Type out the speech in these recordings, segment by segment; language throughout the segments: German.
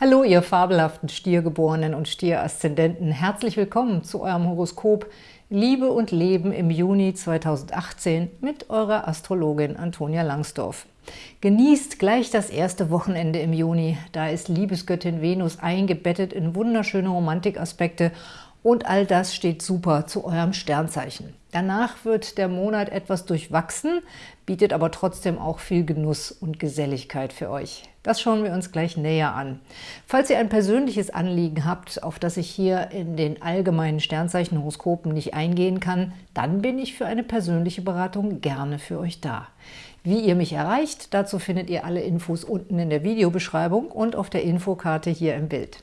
Hallo, ihr fabelhaften Stiergeborenen und Stieraszendenten. Herzlich willkommen zu eurem Horoskop Liebe und Leben im Juni 2018 mit eurer Astrologin Antonia Langsdorf. Genießt gleich das erste Wochenende im Juni. Da ist Liebesgöttin Venus eingebettet in wunderschöne Romantikaspekte und all das steht super zu eurem Sternzeichen. Danach wird der Monat etwas durchwachsen, bietet aber trotzdem auch viel Genuss und Geselligkeit für euch. Das schauen wir uns gleich näher an. Falls ihr ein persönliches Anliegen habt, auf das ich hier in den allgemeinen Sternzeichenhoroskopen nicht eingehen kann, dann bin ich für eine persönliche Beratung gerne für euch da. Wie ihr mich erreicht, dazu findet ihr alle Infos unten in der Videobeschreibung und auf der Infokarte hier im Bild.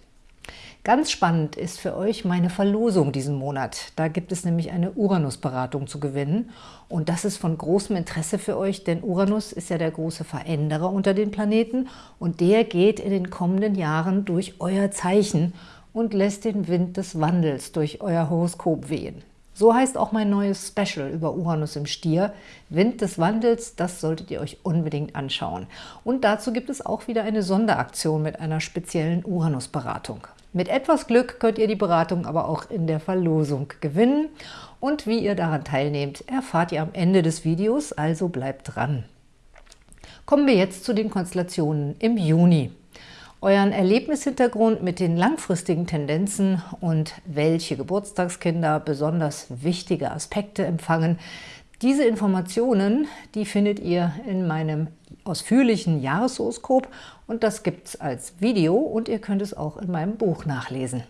Ganz spannend ist für euch meine Verlosung diesen Monat. Da gibt es nämlich eine Uranus-Beratung zu gewinnen. Und das ist von großem Interesse für euch, denn Uranus ist ja der große Veränderer unter den Planeten und der geht in den kommenden Jahren durch euer Zeichen und lässt den Wind des Wandels durch euer Horoskop wehen. So heißt auch mein neues Special über Uranus im Stier. Wind des Wandels, das solltet ihr euch unbedingt anschauen. Und dazu gibt es auch wieder eine Sonderaktion mit einer speziellen Uranus-Beratung. Mit etwas Glück könnt ihr die Beratung aber auch in der Verlosung gewinnen. Und wie ihr daran teilnehmt, erfahrt ihr am Ende des Videos, also bleibt dran. Kommen wir jetzt zu den Konstellationen im Juni. Euren Erlebnishintergrund mit den langfristigen Tendenzen und welche Geburtstagskinder besonders wichtige Aspekte empfangen, diese Informationen, die findet ihr in meinem ausführlichen Jahreshoroskop und das gibt es als Video und ihr könnt es auch in meinem Buch nachlesen.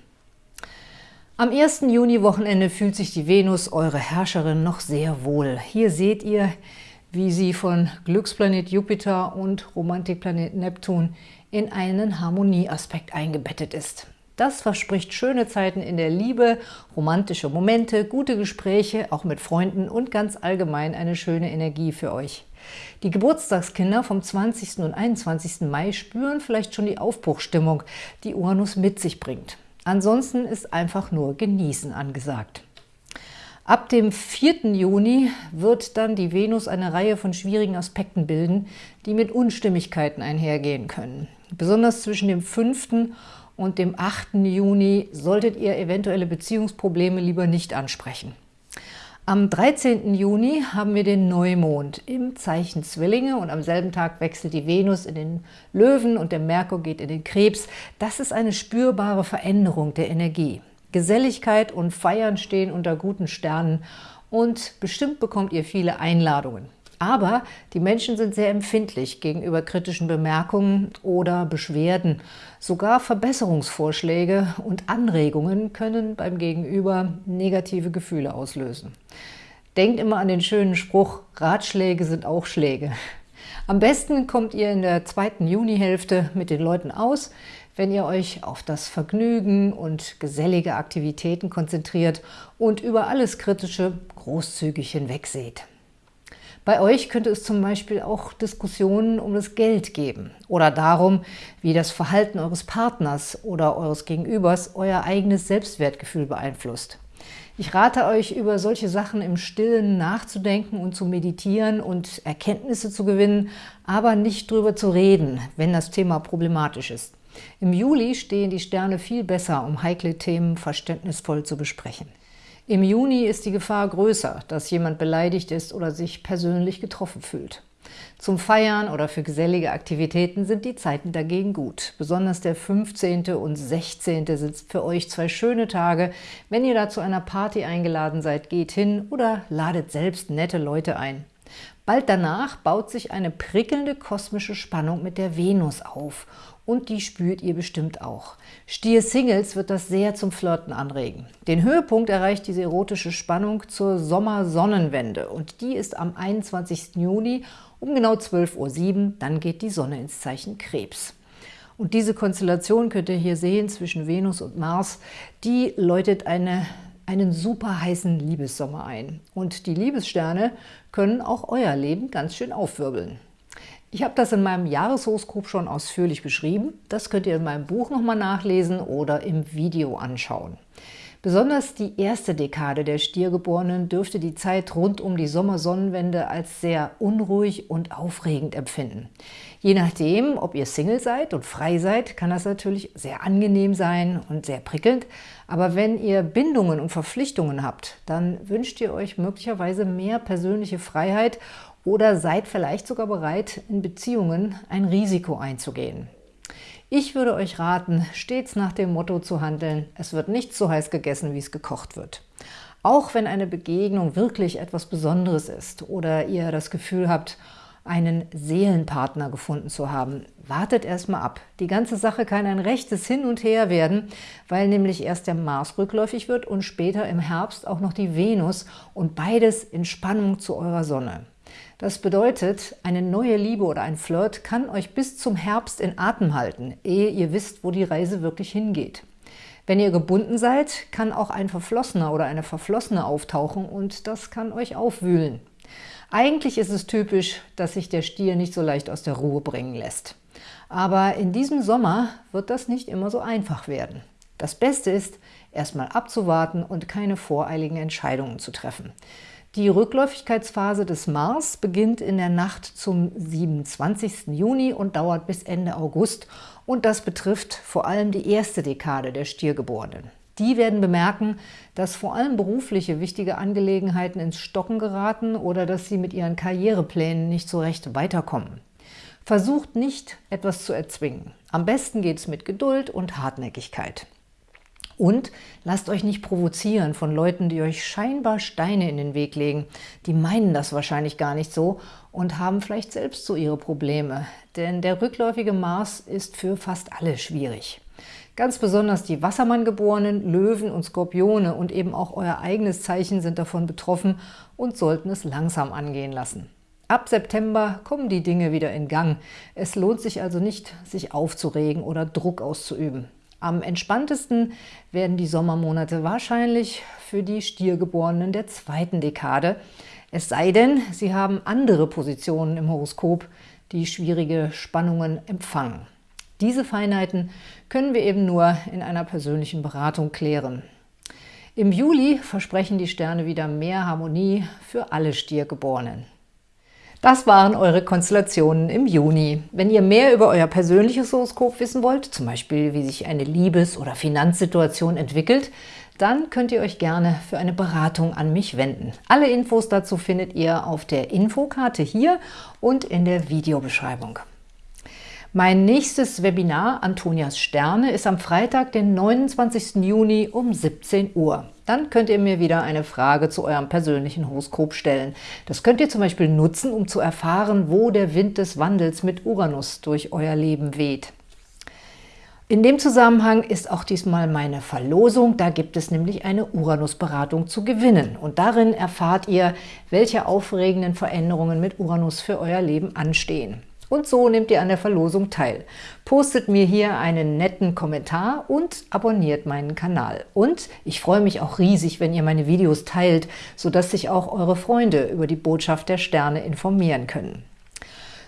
Am 1. Juni-Wochenende fühlt sich die Venus, eure Herrscherin, noch sehr wohl. Hier seht ihr, wie sie von Glücksplanet Jupiter und Romantikplanet Neptun in einen Harmonieaspekt eingebettet ist. Das verspricht schöne Zeiten in der Liebe, romantische Momente, gute Gespräche, auch mit Freunden und ganz allgemein eine schöne Energie für euch. Die Geburtstagskinder vom 20. und 21. Mai spüren vielleicht schon die Aufbruchstimmung, die Uranus mit sich bringt. Ansonsten ist einfach nur Genießen angesagt. Ab dem 4. Juni wird dann die Venus eine Reihe von schwierigen Aspekten bilden, die mit Unstimmigkeiten einhergehen können. Besonders zwischen dem 5 und dem 8. Juni solltet ihr eventuelle Beziehungsprobleme lieber nicht ansprechen. Am 13. Juni haben wir den Neumond im Zeichen Zwillinge und am selben Tag wechselt die Venus in den Löwen und der Merkur geht in den Krebs. Das ist eine spürbare Veränderung der Energie. Geselligkeit und Feiern stehen unter guten Sternen und bestimmt bekommt ihr viele Einladungen. Aber die Menschen sind sehr empfindlich gegenüber kritischen Bemerkungen oder Beschwerden. Sogar Verbesserungsvorschläge und Anregungen können beim Gegenüber negative Gefühle auslösen. Denkt immer an den schönen Spruch, Ratschläge sind auch Schläge. Am besten kommt ihr in der zweiten Junihälfte mit den Leuten aus, wenn ihr euch auf das Vergnügen und gesellige Aktivitäten konzentriert und über alles Kritische großzügig hinwegseht. Bei euch könnte es zum Beispiel auch Diskussionen um das Geld geben oder darum, wie das Verhalten eures Partners oder eures Gegenübers euer eigenes Selbstwertgefühl beeinflusst. Ich rate euch, über solche Sachen im Stillen nachzudenken und zu meditieren und Erkenntnisse zu gewinnen, aber nicht drüber zu reden, wenn das Thema problematisch ist. Im Juli stehen die Sterne viel besser, um heikle Themen verständnisvoll zu besprechen. Im Juni ist die Gefahr größer, dass jemand beleidigt ist oder sich persönlich getroffen fühlt. Zum Feiern oder für gesellige Aktivitäten sind die Zeiten dagegen gut. Besonders der 15. und 16. sind für euch zwei schöne Tage. Wenn ihr da zu einer Party eingeladen seid, geht hin oder ladet selbst nette Leute ein. Bald danach baut sich eine prickelnde kosmische Spannung mit der Venus auf und die spürt ihr bestimmt auch. Stier-Singles wird das sehr zum Flirten anregen. Den Höhepunkt erreicht diese erotische Spannung zur Sommersonnenwende und die ist am 21. Juni um genau 12.07 Uhr, dann geht die Sonne ins Zeichen Krebs. Und diese Konstellation könnt ihr hier sehen zwischen Venus und Mars, die läutet eine, einen super heißen Liebessommer ein. Und die Liebessterne können auch euer Leben ganz schön aufwirbeln. Ich habe das in meinem Jahreshoroskop schon ausführlich beschrieben. Das könnt ihr in meinem Buch nochmal nachlesen oder im Video anschauen. Besonders die erste Dekade der Stiergeborenen dürfte die Zeit rund um die Sommersonnenwende als sehr unruhig und aufregend empfinden. Je nachdem, ob ihr Single seid und frei seid, kann das natürlich sehr angenehm sein und sehr prickelnd. Aber wenn ihr Bindungen und Verpflichtungen habt, dann wünscht ihr euch möglicherweise mehr persönliche Freiheit oder seid vielleicht sogar bereit, in Beziehungen ein Risiko einzugehen. Ich würde euch raten, stets nach dem Motto zu handeln, es wird nicht so heiß gegessen, wie es gekocht wird. Auch wenn eine Begegnung wirklich etwas Besonderes ist oder ihr das Gefühl habt, einen Seelenpartner gefunden zu haben. Wartet erstmal ab. Die ganze Sache kann ein rechtes Hin und Her werden, weil nämlich erst der Mars rückläufig wird und später im Herbst auch noch die Venus und beides in Spannung zu eurer Sonne. Das bedeutet, eine neue Liebe oder ein Flirt kann euch bis zum Herbst in Atem halten, ehe ihr wisst, wo die Reise wirklich hingeht. Wenn ihr gebunden seid, kann auch ein Verflossener oder eine Verflossene auftauchen und das kann euch aufwühlen. Eigentlich ist es typisch, dass sich der Stier nicht so leicht aus der Ruhe bringen lässt. Aber in diesem Sommer wird das nicht immer so einfach werden. Das Beste ist, erstmal abzuwarten und keine voreiligen Entscheidungen zu treffen. Die Rückläufigkeitsphase des Mars beginnt in der Nacht zum 27. Juni und dauert bis Ende August und das betrifft vor allem die erste Dekade der Stiergeborenen. Die werden bemerken, dass vor allem berufliche wichtige Angelegenheiten ins Stocken geraten oder dass sie mit ihren Karriereplänen nicht so recht weiterkommen. Versucht nicht, etwas zu erzwingen. Am besten geht es mit Geduld und Hartnäckigkeit. Und lasst euch nicht provozieren von Leuten, die euch scheinbar Steine in den Weg legen. Die meinen das wahrscheinlich gar nicht so und haben vielleicht selbst so ihre Probleme. Denn der rückläufige Mars ist für fast alle schwierig. Ganz besonders die Wassermanngeborenen, Löwen und Skorpione und eben auch euer eigenes Zeichen sind davon betroffen und sollten es langsam angehen lassen. Ab September kommen die Dinge wieder in Gang. Es lohnt sich also nicht, sich aufzuregen oder Druck auszuüben. Am entspanntesten werden die Sommermonate wahrscheinlich für die Stiergeborenen der zweiten Dekade, es sei denn, sie haben andere Positionen im Horoskop, die schwierige Spannungen empfangen. Diese Feinheiten können wir eben nur in einer persönlichen Beratung klären. Im Juli versprechen die Sterne wieder mehr Harmonie für alle Stiergeborenen. Das waren eure Konstellationen im Juni. Wenn ihr mehr über euer persönliches Horoskop wissen wollt, zum Beispiel wie sich eine Liebes- oder Finanzsituation entwickelt, dann könnt ihr euch gerne für eine Beratung an mich wenden. Alle Infos dazu findet ihr auf der Infokarte hier und in der Videobeschreibung. Mein nächstes Webinar Antonias Sterne ist am Freitag, den 29. Juni um 17 Uhr. Dann könnt ihr mir wieder eine Frage zu eurem persönlichen Horoskop stellen. Das könnt ihr zum Beispiel nutzen, um zu erfahren, wo der Wind des Wandels mit Uranus durch euer Leben weht. In dem Zusammenhang ist auch diesmal meine Verlosung. Da gibt es nämlich eine Uranus-Beratung zu gewinnen. Und darin erfahrt ihr, welche aufregenden Veränderungen mit Uranus für euer Leben anstehen. Und so nehmt ihr an der Verlosung teil. Postet mir hier einen netten Kommentar und abonniert meinen Kanal. Und ich freue mich auch riesig, wenn ihr meine Videos teilt, sodass sich auch eure Freunde über die Botschaft der Sterne informieren können.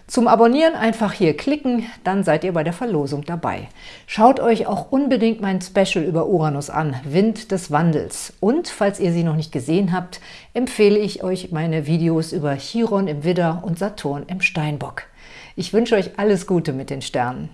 Zum Abonnieren einfach hier klicken, dann seid ihr bei der Verlosung dabei. Schaut euch auch unbedingt mein Special über Uranus an, Wind des Wandels. Und falls ihr sie noch nicht gesehen habt, empfehle ich euch meine Videos über Chiron im Widder und Saturn im Steinbock. Ich wünsche euch alles Gute mit den Sternen.